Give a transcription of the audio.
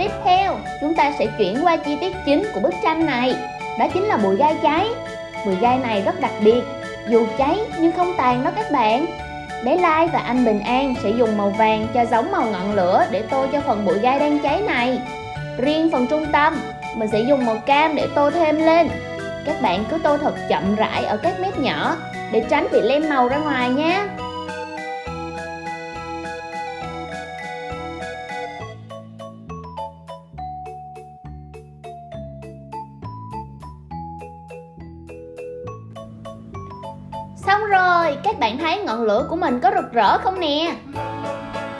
Tiếp theo, chúng ta sẽ chuyển qua chi tiết chính của bức tranh này. Đó chính là bụi gai cháy. Bụi gai này rất đặc biệt Dù cháy nhưng không tàn đó các bạn. Bé Lai và anh Bình An sẽ dùng màu vàng cho giống màu ngọn lửa để tô cho phần bụi gai đang cháy này. Riêng phần trung tâm, mình sẽ dùng màu cam để tô thêm lên. Các bạn cứ tô thật chậm rãi ở các mép nhỏ để tránh bị lem màu ra ngoài nhé Xong rồi, các bạn thấy ngọn lửa của mình có rực rỡ không nè?